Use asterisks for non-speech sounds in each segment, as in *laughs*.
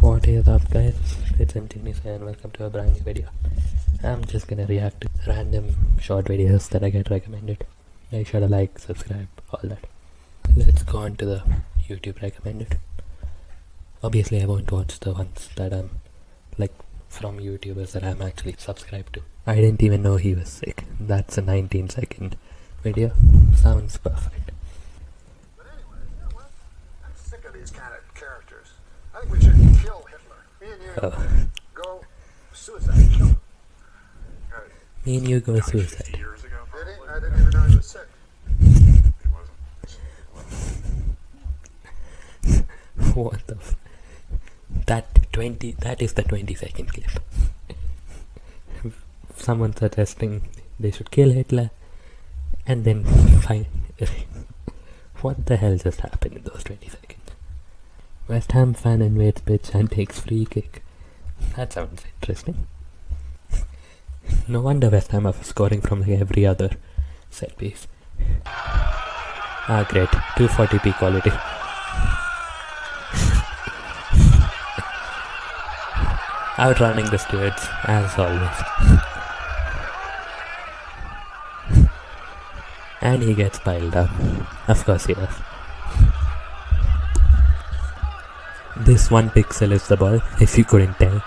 What is up guys, it's MTNisa and welcome to a brand new video. I'm just gonna react to random short videos that I get recommended. Make sure to like, subscribe, all that. Let's go on to the YouTube recommended. Obviously I won't watch the ones that I'm like from YouTubers that I'm actually subscribed to. I didn't even know he was sick. That's a 19 second video. Sounds perfect. But anyway, you know what? I'm sick of these kind of characters. I think we should kill Hitler. Me and you Oh, go suicide. Me and you go suicide. ago. I didn't even know he was sick. What the That 20, that is the 20 second clip. Someone suggesting they should kill Hitler and then find. *laughs* what the hell just happened in those 20 seconds? West Ham fan invades pitch and takes free kick. That sounds interesting. No wonder West Ham are scoring from every other set piece. Ah, great. 240p quality. *laughs* Outrunning the stewards, as always. and he gets piled up. Of course he does. This one pixel is the ball, if you couldn't tell.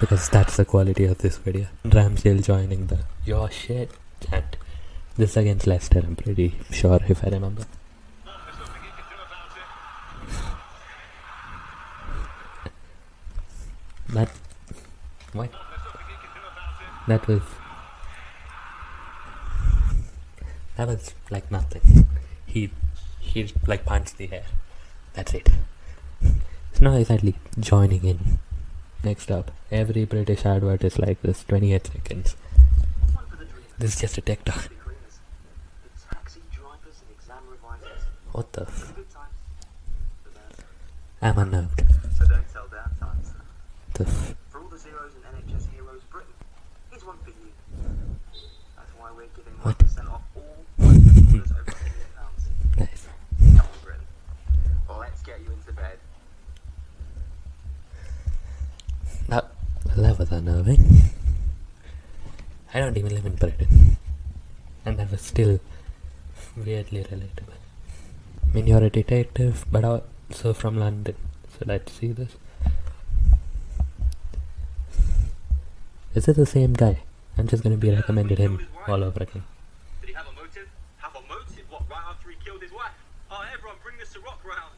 Because that's the quality of this video. Ramsdale joining the your shit chant. This against Leicester, I'm pretty sure if I remember. That what? That was that was like nothing. He he like punched the air. That's it. Not exactly joining in. Next up, every British advert is like this, 28 seconds. This is just a TikTok. taxi drivers and exam revisers. What the? F- Good times. The bad. I'm unnerved. So don't. The f- For all the zeros in NHS Heroes Britain, here's one for you. That's why we're giving What? 1% off all *laughs* orders over £1 million. nice. Come on, Britain. Let's get you into That that was unnerving. I don't even live in Britain, and that was still weirdly relatable. I mean, you're a detective, but also from London. So let's see this. Is it the same guy? I'm just gonna be recommended him all over again. Did he have a motive? Have a motive? What, right after he killed his wife? Oh, everyone bring the Ciroc round.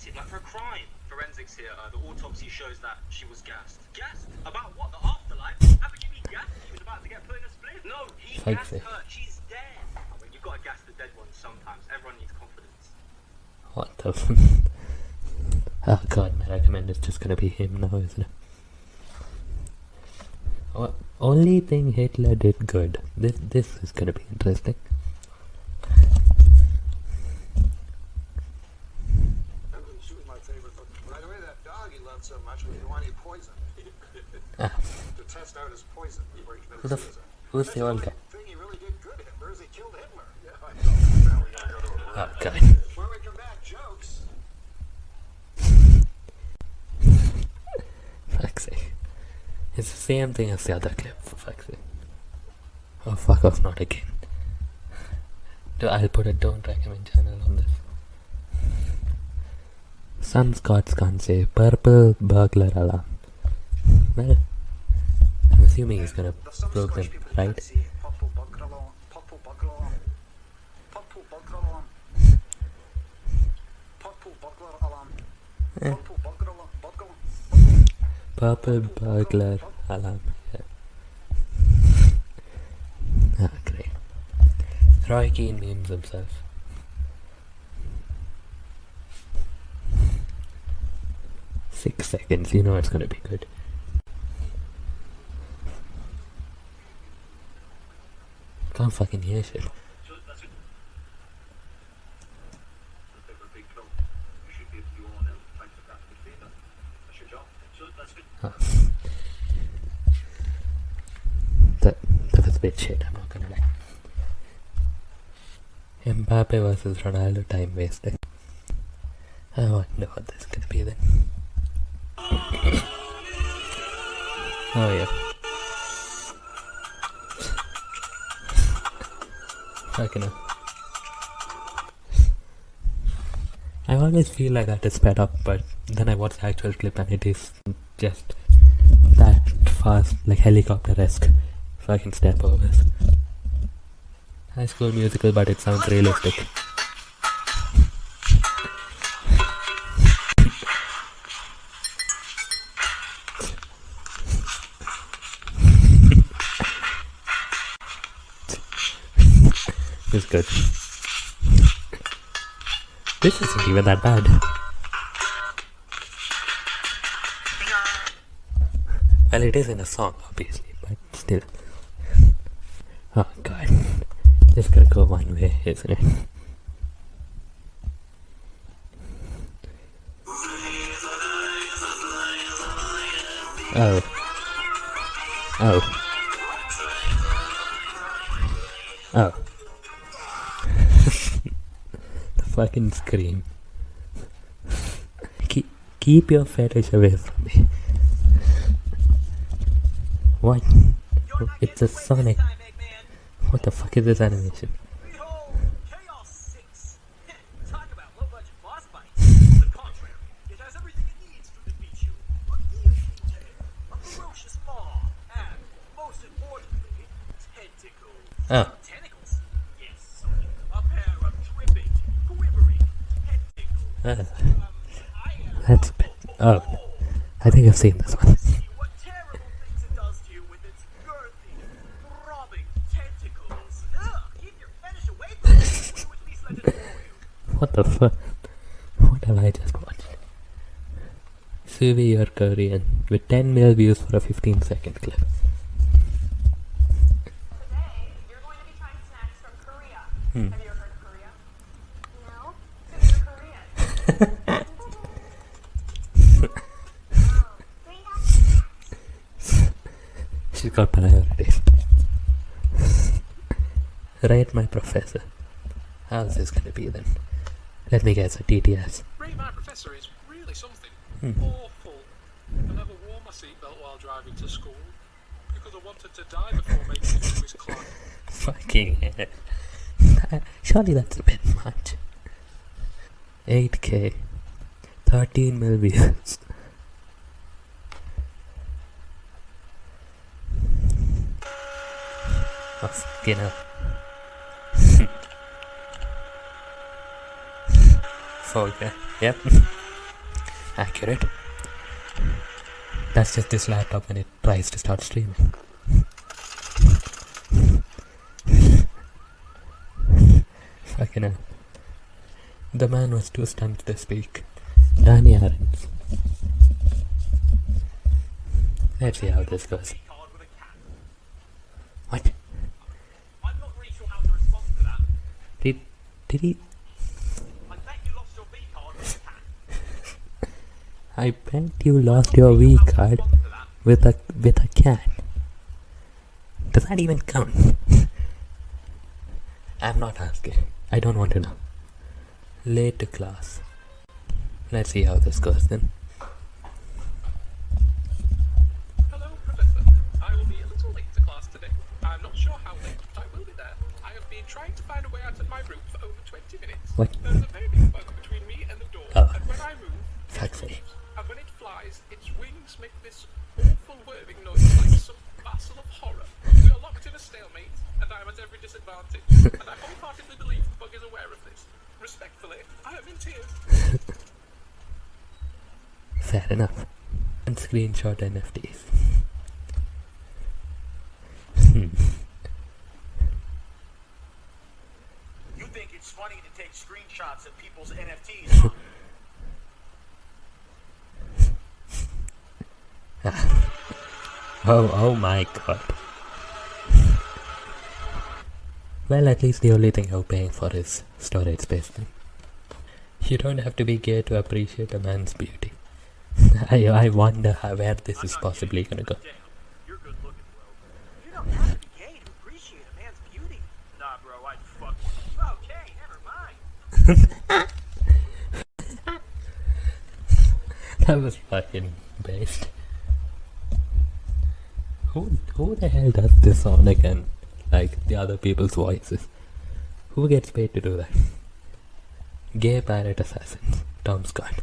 What? No, a motive, like for a crime. Forensics here, uh, the autopsy shows that she was gassed. Gassed? About what? The afterlife? How could you be gassed? She was about to get put in a split? No, he Fuck's gassed her. She's dead. I mean, you've got to gas the dead ones sometimes. Everyone needs confidence. What the? F- *laughs* oh god, my recommend is just gonna be him now, isn't it? O- only thing Hitler did good. This this is gonna be interesting. She was my favorite. But by the way, that dog he loved so much was the one he poisoned. Ah, *laughs* to test out his poison before he committed who the f- suicide. who's the old guy? thing he really did good, Hitler, is he killed Hitler. Yeah, I know. Now we gotta go to a Oh god. When we come back, jokes. *laughs* Fuck's sake. It's the same thing as the other clip, for fuck's sake. Oh fuck off, not again. *laughs* I'll put a don't recommend channel on this. Some Scots can't say purple burglar alarm. Well, I'm assuming he's gonna broke them, right? Eh. Purple burglar alarm. Yeah. Ah, great. Roy Keane memes himself. Six seconds, you know it's gonna be good. Can't fucking hear shit. *laughs* That, that was a bit shit, I'm not gonna lie. Mbappe versus Ronaldo time wasting. I wonder what this could be then. Oh yeah. Fucking hell. I always feel like that is sped up, but then I watch the actual clip and it is just that fast, like helicopter-esque fucking step overs. High school musical, but it sounds realistic. It's good. This isn't even that bad. Well, it is in a song, obviously, but still. Oh god. This gotta go one way, isn't it? Oh. Oh. Oh. Fucking scream. *laughs* Keep, keep your fetish away from me. What? It's a Sonic. What the fuck is this animation? Uh, that's a bit. Oh. I think I've seen this one. what terrible things it does to you with its girthy, throbbing tentacles. Ugh, keep your fetish away from me. Will you at least let it bore you? What the fuck? What have I just watched? Suvi, you're Korean. With 10 mil views for a 15 second clip. Today, you're going to be trying snacks from Korea. Have you ever heard of Korea? No? So you're Korean. She's *laughs* priorities. right, my professor. How's this gonna be then? Let me guess, a TTS. Rate my professor is really something. Hmm. Awful. I never wore my seatbelt while driving to school because I wanted to die before making it to his club. *laughs* Fucking hell. Surely that's a bit much. 8k. 13 mil views. Oh, fucking hell. Okay. Yep. *laughs* Accurate. That's just this laptop when it tries to start streaming. *laughs* Fucking hell. The man was too stunned to speak. Danny Aarons. Let's see how this goes. Card with a cat. What? I'm not really sure how to respond to that. Did did he? I bet you lost your V card with a with a with a cat. Does that even count? *laughs* I'm not asking. I don't want to know. Late to class. Let's see how this goes then. Hello, Professor. I will be a little late to class today. I'm not sure how late, but I will be there. I have been trying to find a way out of my room for over 20 minutes. What? There's a very big bug between me and Oh. and when it Fuck's sake. moves. And when it flies, its wings make this awful whirring noise like some vassal of horror. We are locked in a stalemate, and I am at every disadvantage. and I wholeheartedly believe the bug is aware of this. Respectfully, I am in tears. Fair enough. And screenshot NFTs. Hmm. You think it's funny to take of people's NFTs? *laughs* Oh, oh my god. Well, at least the only thing you're paying for is storage space then. You don't have to be gay to appreciate a man's beauty. *laughs* I, I wonder how, where this is possibly gonna go. Damn, you're good looking, bro. You don't have to be gay to appreciate a man's beauty. Nah, bro, I'd fuck one. Okay, never mind. *laughs* That was fucking based. Who who the hell does this on again? Like the other people's voices. Who gets paid to do that? Gay pirate assassins. Tom Scott.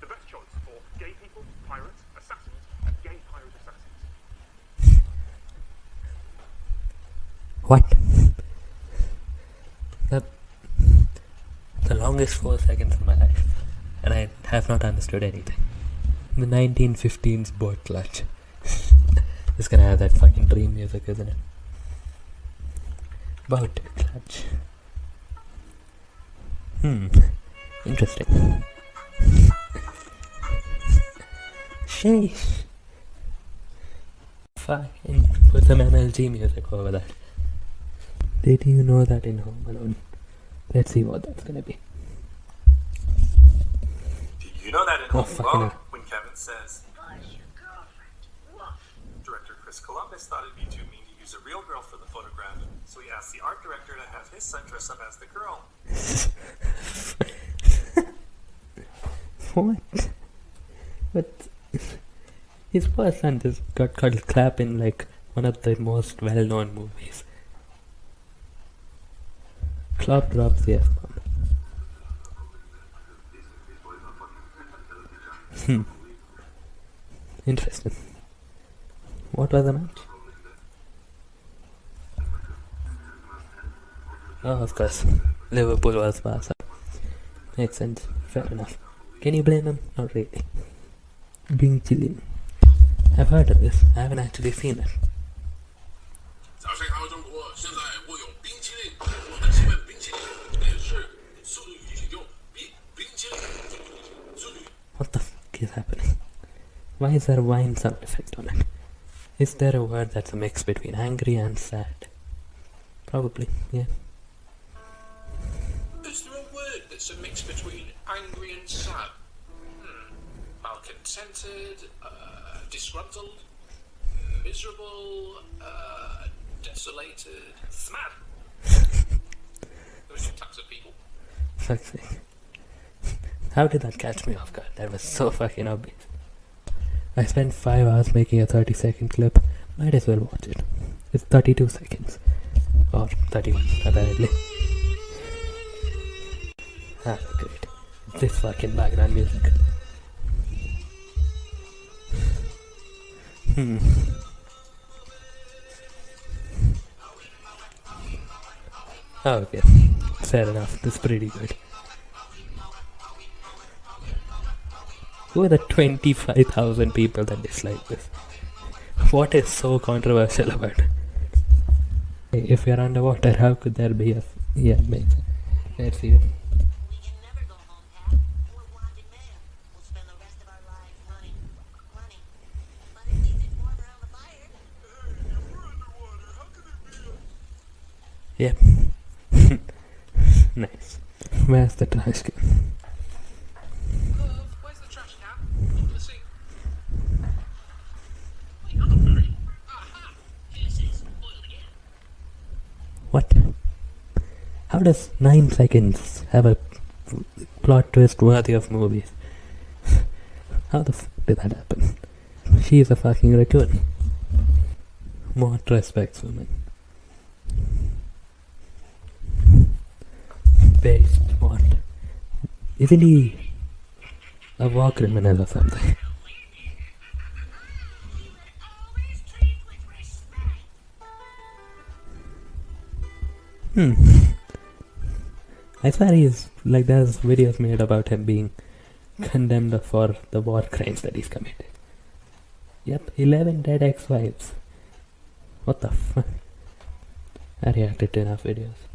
The best choice for gay people, pirates, assassins, and gay pirate assassins. What? That the longest four seconds of my life, and I have not understood anything. The 1915s boat clutch. it's gonna have that fucking dream music, isn't it? Boat clutch. Hmm. Interesting. *laughs* Sheesh. Fucking put some MLG music over that. Did you know that in Home Alone? Let's see what that's gonna be. Did you know that in Oh, fucking Alone, when Kevin says, director Chris Columbus thought it'd be too mean to use a real girl for the photograph, so he asked the art director to have his son dress up as the girl. *laughs* What? But his first son just got called Clap in like one of the most well known movies. Clap drops the F Hmm. Interesting. What was the match? Oh, of course. Liverpool was Barca. Makes sense. Fair enough. Can you blame him? Not really. Being chilling. I've heard of this. I haven't actually seen it. Is happening? Why is there a wine sound effect on it? Is there a word that's a mix between angry and sad? Probably, yeah. Is there a word that's a mix between angry and sad? Hmm. Malcontented, uh, disgruntled, miserable, uh, desolated, smad. *laughs* Those are types of people. Fuck's sake. How did that catch me off guard? That was so fucking obvious. I spent 5 hours making a 30 second clip. Might as well watch it. It's 32 seconds. Or 31, apparently. Ah, great. This fucking background music. Hmm. Oh, okay. Fair enough. That's pretty good. Who are the 25,000 people that dislike this? What is so controversial about it? If you're underwater, how could there be a. Yeah, makes. Let's see *laughs* it. We can never go home, Pat. What? How does 9 seconds have a plot twist worthy of movies? *laughs* How the fuck did that happen? She is a fucking raccoon. What respects women? Based what? Isn't he a war criminal or something? Hmm. *laughs* I swear he's like there's videos made about him being condemned for the war crimes that he's committed. Yep, 11 dead ex-wives. What the fuck? I reacted to enough videos.